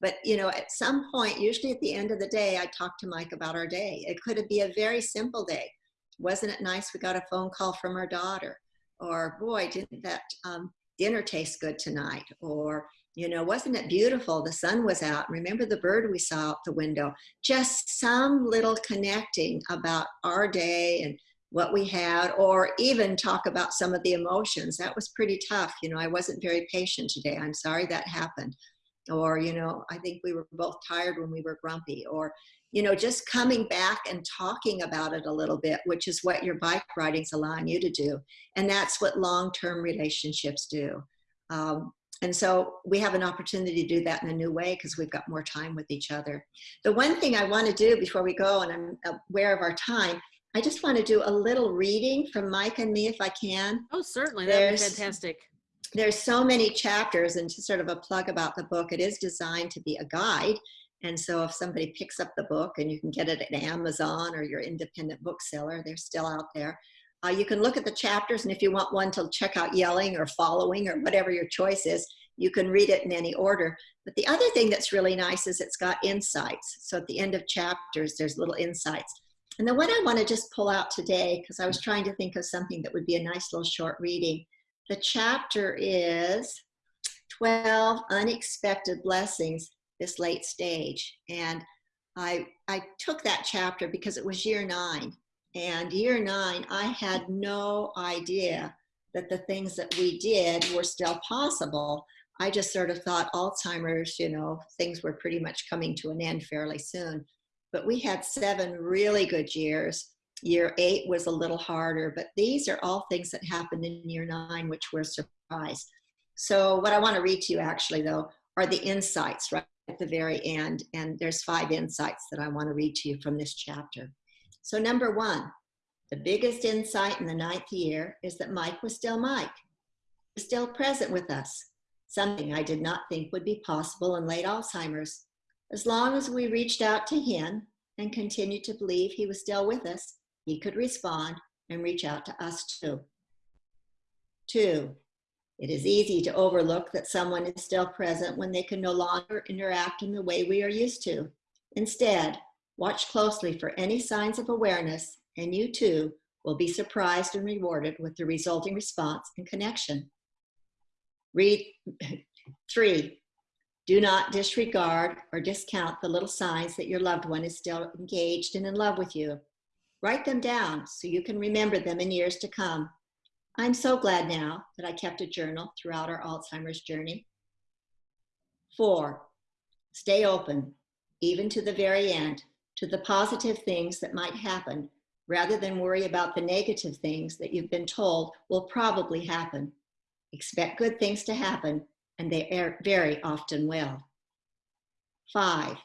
But you know, at some point, usually at the end of the day, I talk to Mike about our day. It could be a very simple day. Wasn't it nice we got a phone call from our daughter? Or boy, didn't that um, dinner taste good tonight? Or you know, wasn't it beautiful? The sun was out. Remember the bird we saw out the window? Just some little connecting about our day and what we had, or even talk about some of the emotions. That was pretty tough. You know, I wasn't very patient today. I'm sorry that happened. Or, you know, I think we were both tired when we were grumpy. Or, you know, just coming back and talking about it a little bit, which is what your bike riding's allowing you to do. And that's what long term relationships do. Um, and so we have an opportunity to do that in a new way because we've got more time with each other. The one thing I want to do before we go, and I'm aware of our time, I just want to do a little reading from Mike and me if I can. Oh, certainly. That would be fantastic. There's so many chapters and just sort of a plug about the book. It is designed to be a guide. And so if somebody picks up the book and you can get it at Amazon or your independent bookseller, they're still out there. Uh, you can look at the chapters, and if you want one to check out yelling or following or whatever your choice is, you can read it in any order. But the other thing that's really nice is it's got insights. So at the end of chapters, there's little insights. And the one I want to just pull out today, because I was trying to think of something that would be a nice little short reading. The chapter is 12 Unexpected Blessings This Late Stage. And I, I took that chapter because it was year nine and year nine, I had no idea that the things that we did were still possible. I just sort of thought Alzheimer's, you know, things were pretty much coming to an end fairly soon. But we had seven really good years. Year eight was a little harder, but these are all things that happened in year nine, which were a surprise. So, what I want to read to you actually, though, are the insights right at the very end. And there's five insights that I want to read to you from this chapter. So number one, the biggest insight in the ninth year is that Mike was still Mike, was still present with us, something I did not think would be possible in late Alzheimer's. As long as we reached out to him and continued to believe he was still with us, he could respond and reach out to us too. Two, it is easy to overlook that someone is still present when they can no longer interact in the way we are used to. Instead, Watch closely for any signs of awareness, and you too will be surprised and rewarded with the resulting response and connection. Read three, do not disregard or discount the little signs that your loved one is still engaged and in love with you. Write them down so you can remember them in years to come. I'm so glad now that I kept a journal throughout our Alzheimer's journey. Four, stay open, even to the very end to the positive things that might happen rather than worry about the negative things that you've been told will probably happen. Expect good things to happen, and they very often will. Five,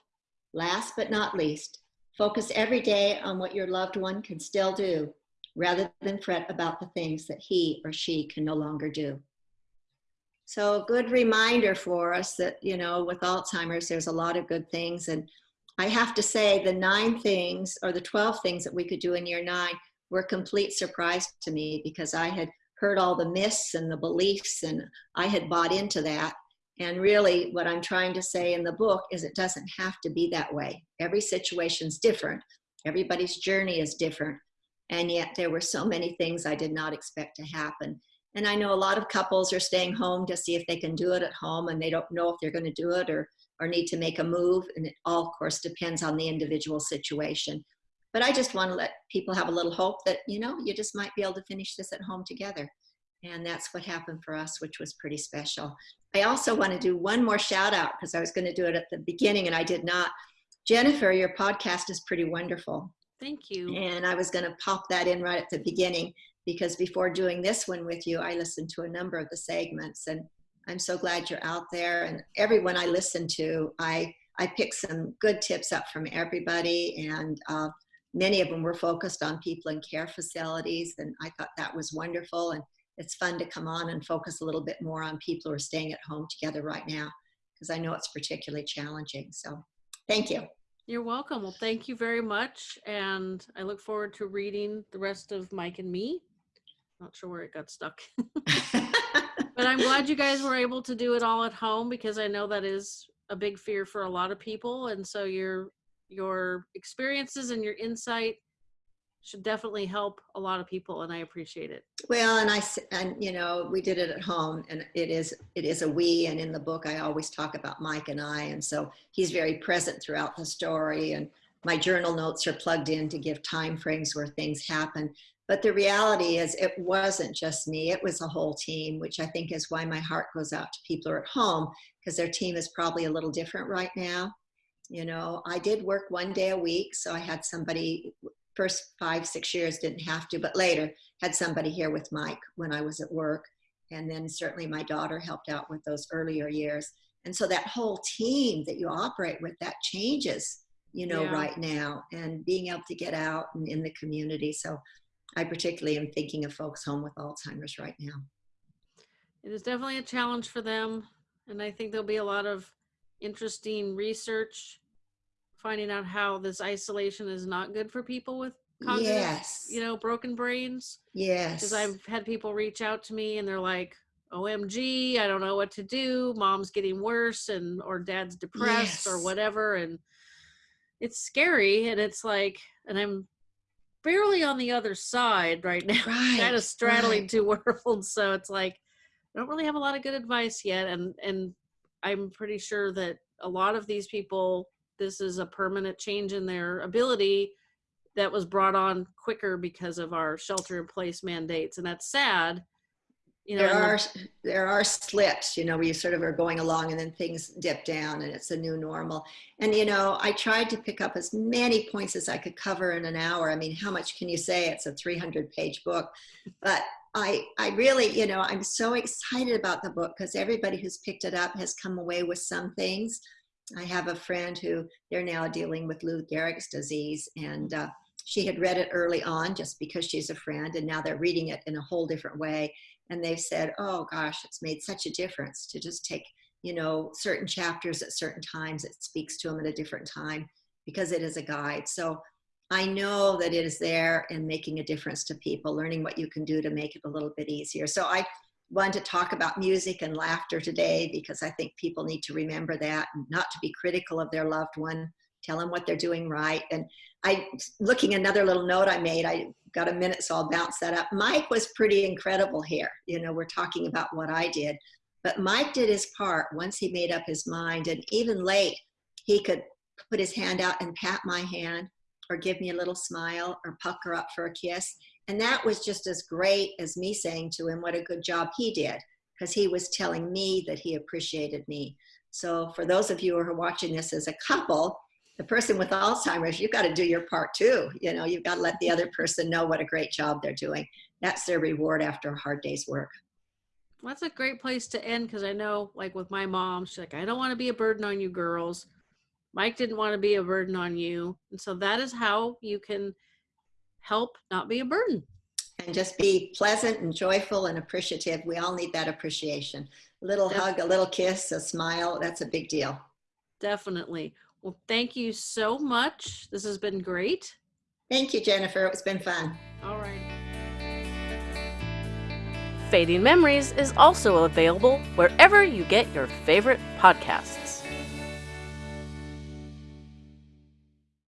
last but not least, focus every day on what your loved one can still do rather than fret about the things that he or she can no longer do. So a good reminder for us that, you know, with Alzheimer's, there's a lot of good things. And I have to say the nine things or the 12 things that we could do in year nine were complete surprise to me because I had heard all the myths and the beliefs and I had bought into that. And really what I'm trying to say in the book is it doesn't have to be that way. Every situation's different. Everybody's journey is different. And yet there were so many things I did not expect to happen. And I know a lot of couples are staying home to see if they can do it at home and they don't know if they're going to do it or, or need to make a move. And it all, of course, depends on the individual situation. But I just want to let people have a little hope that, you know, you just might be able to finish this at home together. And that's what happened for us, which was pretty special. I also want to do one more shout out because I was going to do it at the beginning and I did not. Jennifer, your podcast is pretty wonderful. Thank you. And I was going to pop that in right at the beginning because before doing this one with you, I listened to a number of the segments and I'm so glad you're out there. And everyone I listen to, I, I pick some good tips up from everybody. And uh, many of them were focused on people in care facilities. And I thought that was wonderful. And it's fun to come on and focus a little bit more on people who are staying at home together right now because I know it's particularly challenging. So thank you. You're welcome. Well, thank you very much. And I look forward to reading the rest of Mike and me. Not sure where it got stuck. but I'm glad you guys were able to do it all at home because I know that is a big fear for a lot of people. And so your your experiences and your insight should definitely help a lot of people and I appreciate it. Well, and I, and you know, we did it at home and it is, it is a we, and in the book, I always talk about Mike and I. And so he's very present throughout the story and my journal notes are plugged in to give time frames where things happen. But the reality is it wasn't just me, it was a whole team, which I think is why my heart goes out to people who are at home because their team is probably a little different right now. You know, I did work one day a week, so I had somebody first five, six years didn't have to, but later had somebody here with Mike when I was at work. And then certainly my daughter helped out with those earlier years. And so that whole team that you operate with, that changes, you know, yeah. right now and being able to get out and in the community. So I particularly am thinking of folks home with Alzheimer's right now. It is definitely a challenge for them. And I think there'll be a lot of interesting research finding out how this isolation is not good for people with cognitive, yes. you know, broken brains. Yes. Because I've had people reach out to me and they're like, OMG, I don't know what to do. Mom's getting worse and or dad's depressed yes. or whatever. And it's scary. And it's like, and I'm barely on the other side right now, right, kind of straddling right. two worlds. So it's like, I don't really have a lot of good advice yet. And, and I'm pretty sure that a lot of these people this is a permanent change in their ability that was brought on quicker because of our shelter in place mandates and that's sad you know there are there are slips you know where you sort of are going along and then things dip down and it's a new normal. And you know i tried to pick up as many points as i could cover in an hour. I mean how much can you say? It's a 300 page book. But i i really you know i'm so excited about the book because everybody who's picked it up has come away with some things I have a friend who they're now dealing with Lou Gehrig's disease and uh, she had read it early on just because she's a friend and now they're reading it in a whole different way. And they've said, oh gosh, it's made such a difference to just take, you know, certain chapters at certain times. It speaks to them at a different time because it is a guide. So I know that it is there and making a difference to people, learning what you can do to make it a little bit easier. So I want to talk about music and laughter today because I think people need to remember that and not to be critical of their loved one, tell them what they're doing right. And I, looking another little note I made, I got a minute, so I'll bounce that up. Mike was pretty incredible here. You know, we're talking about what I did, but Mike did his part once he made up his mind. And even late, he could put his hand out and pat my hand or give me a little smile or pucker up for a kiss. And that was just as great as me saying to him what a good job he did because he was telling me that he appreciated me. So for those of you who are watching this as a couple, the person with Alzheimer's, you've got to do your part too. You know, you've got to let the other person know what a great job they're doing. That's their reward after a hard day's work. Well, that's a great place to end because I know, like with my mom, she's like, I don't want to be a burden on you girls. Mike didn't want to be a burden on you. And so that is how you can help not be a burden. And just be pleasant and joyful and appreciative. We all need that appreciation. A little hug, a little kiss, a smile, that's a big deal. Definitely. Well, thank you so much. This has been great. Thank you, Jennifer. It's been fun. All right. Fading Memories is also available wherever you get your favorite podcasts.